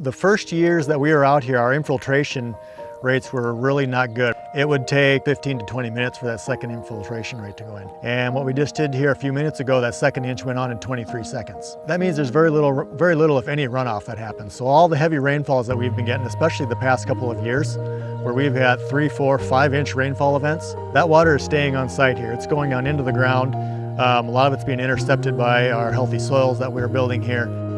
The first years that we were out here, our infiltration rates were really not good. It would take 15 to 20 minutes for that second infiltration rate to go in. And what we just did here a few minutes ago, that second inch went on in 23 seconds. That means there's very little, very little if any runoff that happens. So all the heavy rainfalls that we've been getting, especially the past couple of years, where we've had three, four, five inch rainfall events, that water is staying on site here. It's going on into the ground. Um, a lot of it's being intercepted by our healthy soils that we're building here.